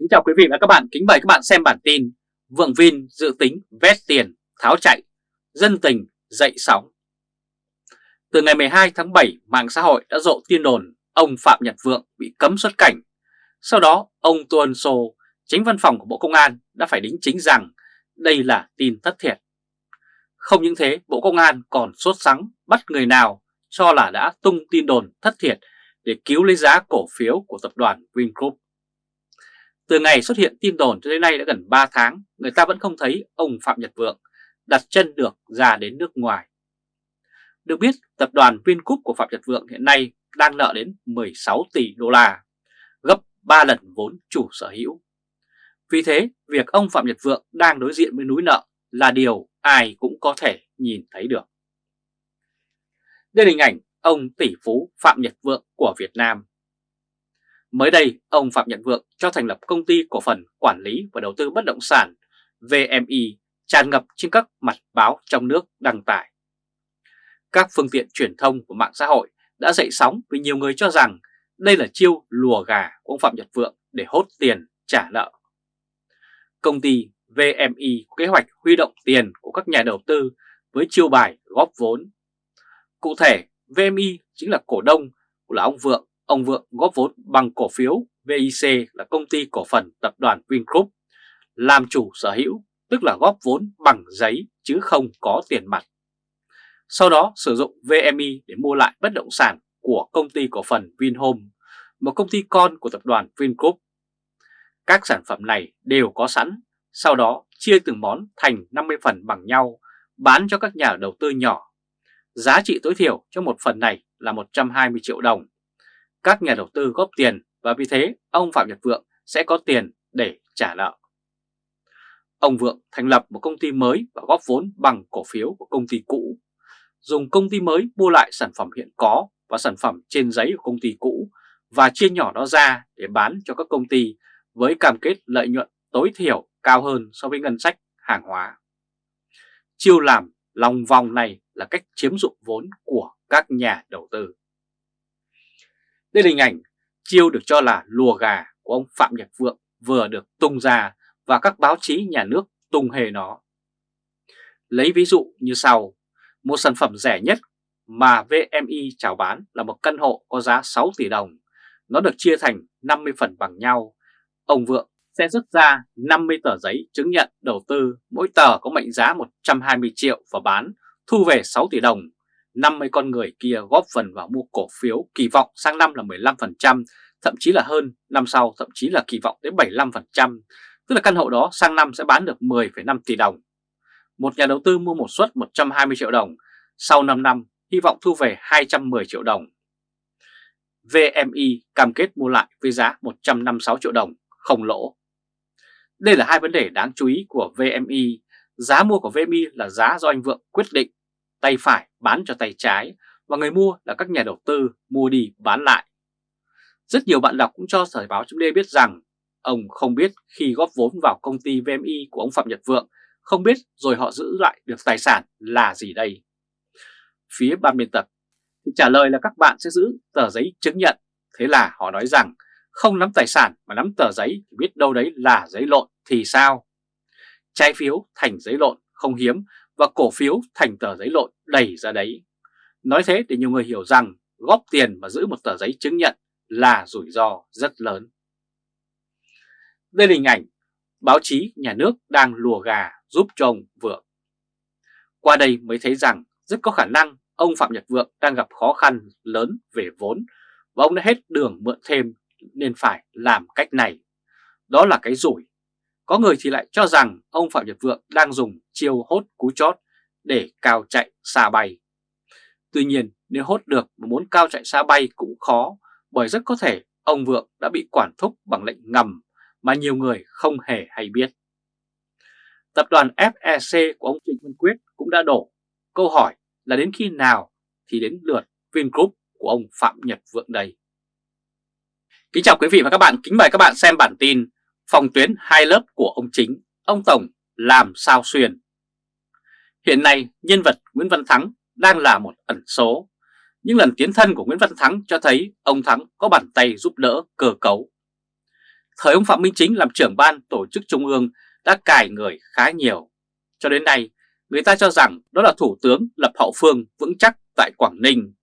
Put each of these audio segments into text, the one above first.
Kính chào quý vị và các bạn, kính mời các bạn xem bản tin Vượng Vin dự tính vét tiền, tháo chạy, dân tình dậy sóng. Từ ngày 12 tháng 7, mạng xã hội đã rộ tin đồn ông Phạm Nhật Vượng bị cấm xuất cảnh. Sau đó, ông Tuân Sô, chính văn phòng của Bộ Công an đã phải đính chính rằng đây là tin thất thiệt. Không những thế, Bộ Công an còn sốt sắng bắt người nào cho là đã tung tin đồn thất thiệt để cứu lấy giá cổ phiếu của tập đoàn Vingroup. Từ ngày xuất hiện tin đồn cho đến nay đã gần 3 tháng, người ta vẫn không thấy ông Phạm Nhật Vượng đặt chân được ra đến nước ngoài. Được biết, tập đoàn Vingroup của Phạm Nhật Vượng hiện nay đang nợ đến 16 tỷ đô la, gấp 3 lần vốn chủ sở hữu. Vì thế, việc ông Phạm Nhật Vượng đang đối diện với núi nợ là điều ai cũng có thể nhìn thấy được. Đây là hình ảnh ông tỷ phú Phạm Nhật Vượng của Việt Nam. Mới đây, ông Phạm Nhật Vượng cho thành lập công ty cổ phần quản lý và đầu tư bất động sản VMI tràn ngập trên các mặt báo trong nước đăng tải. Các phương tiện truyền thông của mạng xã hội đã dậy sóng vì nhiều người cho rằng đây là chiêu lùa gà của ông Phạm Nhật Vượng để hốt tiền trả nợ. Công ty VMI có kế hoạch huy động tiền của các nhà đầu tư với chiêu bài góp vốn. Cụ thể, VMI chính là cổ đông của là ông Vượng. Ông Vượng góp vốn bằng cổ phiếu VIC là công ty cổ phần tập đoàn Vingroup, làm chủ sở hữu, tức là góp vốn bằng giấy chứ không có tiền mặt. Sau đó sử dụng VMI để mua lại bất động sản của công ty cổ phần Vinhome, một công ty con của tập đoàn Vingroup. Các sản phẩm này đều có sẵn, sau đó chia từng món thành 50 phần bằng nhau, bán cho các nhà đầu tư nhỏ Giá trị tối thiểu cho một phần này là 120 triệu đồng. Các nhà đầu tư góp tiền và vì thế ông Phạm Nhật Vượng sẽ có tiền để trả nợ. Ông Vượng thành lập một công ty mới và góp vốn bằng cổ phiếu của công ty cũ. Dùng công ty mới mua lại sản phẩm hiện có và sản phẩm trên giấy của công ty cũ và chia nhỏ nó ra để bán cho các công ty với cam kết lợi nhuận tối thiểu cao hơn so với ngân sách hàng hóa. Chiêu làm lòng vòng này là cách chiếm dụng vốn của các nhà đầu tư. Đây là hình ảnh chiêu được cho là lùa gà của ông Phạm Nhật Vượng vừa được tung ra và các báo chí nhà nước tung hề nó. Lấy ví dụ như sau, một sản phẩm rẻ nhất mà VMI chào bán là một căn hộ có giá 6 tỷ đồng. Nó được chia thành 50 phần bằng nhau. Ông Vượng sẽ rút ra 50 tờ giấy chứng nhận đầu tư, mỗi tờ có mệnh giá 120 triệu và bán, thu về 6 tỷ đồng. 50 con người kia góp phần vào mua cổ phiếu kỳ vọng sang năm là 15%, thậm chí là hơn, năm sau thậm chí là kỳ vọng đến 75%, tức là căn hộ đó sang năm sẽ bán được 10,5 tỷ đồng. Một nhà đầu tư mua một suất 120 triệu đồng, sau 5 năm hy vọng thu về 210 triệu đồng. VMI cam kết mua lại với giá 156 triệu đồng, không lỗ. Đây là hai vấn đề đáng chú ý của VMI. Giá mua của VMI là giá do anh Vượng quyết định, tay phải bán cho tay trái và người mua là các nhà đầu tư mua đi bán lại. Rất nhiều bạn đọc cũng cho Thời báo chấm biết rằng ông không biết khi góp vốn vào công ty VMI của ông Phạm Nhật Vượng, không biết rồi họ giữ lại được tài sản là gì đây. Phía ban biên tập thì trả lời là các bạn sẽ giữ tờ giấy chứng nhận, thế là họ nói rằng không nắm tài sản mà nắm tờ giấy thì biết đâu đấy là giấy lộn thì sao? Trái phiếu thành giấy lộn không hiếm và cổ phiếu thành tờ giấy lộn đầy ra đấy. Nói thế để nhiều người hiểu rằng góp tiền mà giữ một tờ giấy chứng nhận là rủi ro rất lớn. Đây là hình ảnh báo chí nhà nước đang lùa gà giúp cho ông Vượng. Qua đây mới thấy rằng rất có khả năng ông Phạm Nhật Vượng đang gặp khó khăn lớn về vốn và ông đã hết đường mượn thêm nên phải làm cách này. Đó là cái rủi. Có người thì lại cho rằng ông Phạm Nhật Vượng đang dùng chiêu hốt cú chót để cao chạy xa bay. Tuy nhiên nếu hốt được mà muốn cao chạy xa bay cũng khó bởi rất có thể ông Vượng đã bị quản thúc bằng lệnh ngầm mà nhiều người không hề hay biết. Tập đoàn FEC của ông Trịnh Văn Quyết cũng đã đổ. Câu hỏi là đến khi nào thì đến lượt Vingroup của ông Phạm Nhật Vượng đây? Kính chào quý vị và các bạn, kính mời các bạn xem bản tin Phòng tuyến hai lớp của ông Chính, ông Tổng làm sao xuyên Hiện nay nhân vật Nguyễn Văn Thắng đang là một ẩn số Những lần tiến thân của Nguyễn Văn Thắng cho thấy ông Thắng có bàn tay giúp đỡ cơ cấu Thời ông Phạm Minh Chính làm trưởng ban tổ chức trung ương đã cài người khá nhiều. Cho đến nay, người ta cho rằng đó là thủ tướng lập hậu phương vững chắc tại Quảng Ninh.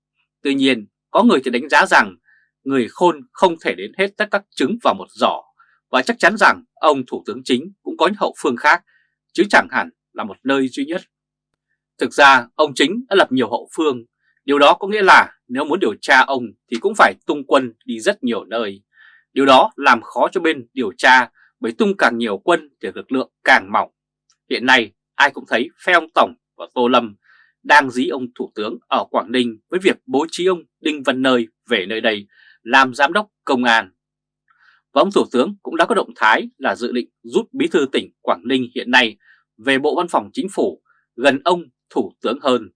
Tuy nhiên, có người thì đánh giá rằng người khôn không thể đến hết tất các trứng vào một giỏ và chắc chắn rằng ông thủ tướng chính cũng có những hậu phương khác chứ chẳng hẳn là một nơi duy nhất. Thực ra ông chính đã lập nhiều hậu phương, điều đó có nghĩa là nếu muốn điều tra ông thì cũng phải tung quân đi rất nhiều nơi. Điều đó làm khó cho bên điều tra bởi tung càng nhiều quân thì lực lượng càng mỏng. Hiện nay ai cũng thấy phe ông Tổng và Tô Lâm đang dí ông Thủ tướng ở Quảng Ninh với việc bố trí ông Đinh Văn Nơi về nơi đây làm giám đốc công an. Và ông Thủ tướng cũng đã có động thái là dự định rút bí thư tỉnh Quảng Ninh hiện nay về Bộ Văn phòng Chính phủ gần ông Thủ tướng hơn.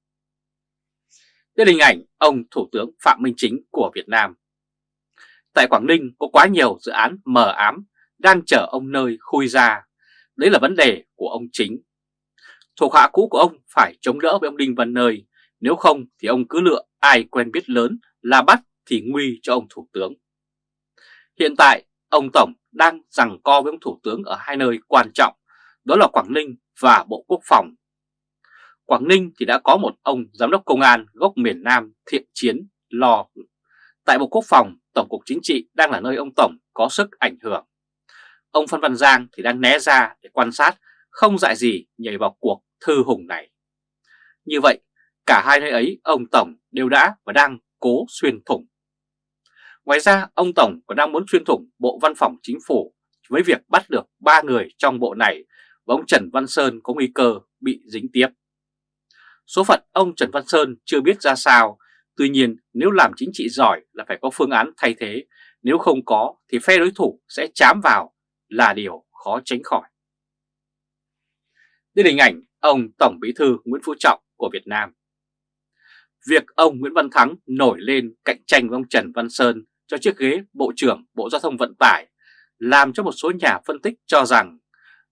Đây là hình ảnh ông Thủ tướng Phạm Minh Chính của Việt Nam. Tại Quảng Ninh có quá nhiều dự án mờ ám đang chở ông nơi khui ra. Đấy là vấn đề của ông Chính. Thuộc hạ cũ của ông phải chống đỡ với ông Đinh Văn Nơi, nếu không thì ông cứ lựa ai quen biết lớn là bắt thì nguy cho ông Thủ tướng. Hiện tại, ông Tổng đang rằng co với ông Thủ tướng ở hai nơi quan trọng, đó là Quảng Ninh và Bộ Quốc phòng. Quảng Ninh thì đã có một ông Giám đốc Công an gốc miền Nam thiện chiến lo. Tại Bộ Quốc phòng, Tổng cục Chính trị đang là nơi ông Tổng có sức ảnh hưởng. Ông Phan Văn Giang thì đang né ra để quan sát, không dại gì nhảy vào cuộc thư hùng này. Như vậy, cả hai nơi ấy ông Tổng đều đã và đang cố xuyên thủng. Ngoài ra, ông Tổng còn đang muốn xuyên thủng Bộ Văn phòng Chính phủ với việc bắt được ba người trong bộ này và ông Trần Văn Sơn có nguy cơ bị dính tiếp. Số phận ông Trần Văn Sơn chưa biết ra sao, tuy nhiên nếu làm chính trị giỏi là phải có phương án thay thế, nếu không có thì phe đối thủ sẽ chám vào là điều khó tránh khỏi. Đây là hình ảnh ông Tổng Bí thư Nguyễn Phú Trọng của Việt Nam. Việc ông Nguyễn Văn Thắng nổi lên cạnh tranh với ông Trần Văn Sơn cho chiếc ghế Bộ trưởng Bộ Giao thông Vận tải làm cho một số nhà phân tích cho rằng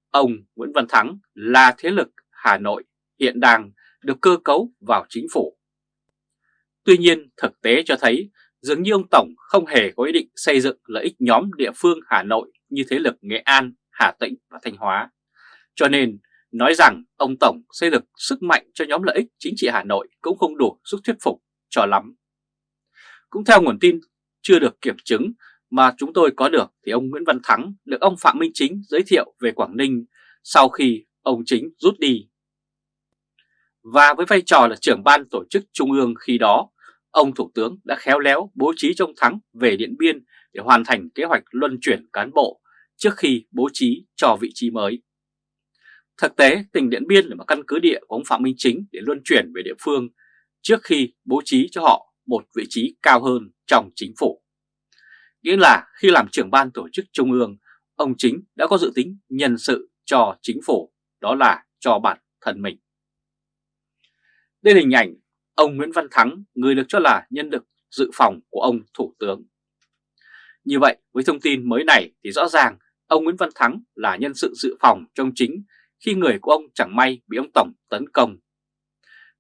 ông Nguyễn Văn Thắng là thế lực Hà Nội hiện đang được cơ cấu vào chính phủ. Tuy nhiên thực tế cho thấy dường như ông Tổng không hề có ý định xây dựng lợi ích nhóm địa phương Hà Nội như thế lực Nghệ An, Hà Tĩnh và Thanh Hóa. Cho nên nói rằng ông Tổng xây dựng sức mạnh cho nhóm lợi ích chính trị Hà Nội cũng không đủ sức thuyết phục cho lắm. Cũng theo nguồn tin chưa được kiểm chứng mà chúng tôi có được thì ông Nguyễn Văn Thắng được ông Phạm Minh Chính giới thiệu về Quảng Ninh sau khi ông Chính rút đi. Và với vai trò là trưởng ban tổ chức trung ương khi đó, ông Thủ tướng đã khéo léo bố trí trong Thắng về Điện Biên để hoàn thành kế hoạch luân chuyển cán bộ trước khi bố trí cho vị trí mới. Thực tế, tỉnh Điện Biên là một căn cứ địa của ông Phạm Minh Chính để luân chuyển về địa phương trước khi bố trí cho họ một vị trí cao hơn trong chính phủ. Nghĩa là khi làm trưởng ban tổ chức trung ương, ông Chính đã có dự tính nhân sự cho chính phủ, đó là cho bản thân mình. Đây là hình ảnh ông Nguyễn Văn Thắng, người được cho là nhân lực dự phòng của ông Thủ tướng. Như vậy, với thông tin mới này thì rõ ràng ông Nguyễn Văn Thắng là nhân sự dự phòng trong chính khi người của ông chẳng may bị ông Tổng tấn công.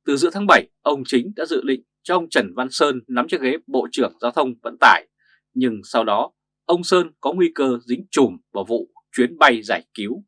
Từ giữa tháng 7, ông Chính đã dự định cho ông Trần Văn Sơn nắm chiếc ghế Bộ trưởng Giao thông Vận tải, nhưng sau đó ông Sơn có nguy cơ dính chùm vào vụ chuyến bay giải cứu.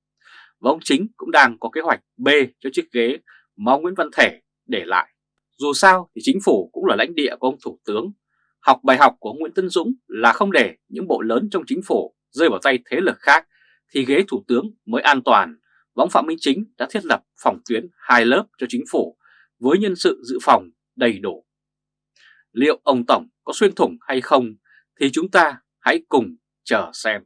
Và ông Chính cũng đang có kế hoạch B cho chiếc ghế mà ông Nguyễn Văn Thể để lại. Dù sao thì chính phủ cũng là lãnh địa của ông Thủ tướng. Học bài học của ông Nguyễn Tân Dũng là không để những bộ lớn trong chính phủ rơi vào tay thế lực khác thì ghế Thủ tướng mới an toàn. Và ông Phạm Minh Chính đã thiết lập phòng tuyến hai lớp cho chính phủ với nhân sự dự phòng đầy đủ. Liệu ông Tổng có xuyên thủng hay không, thì chúng ta hãy cùng chờ xem.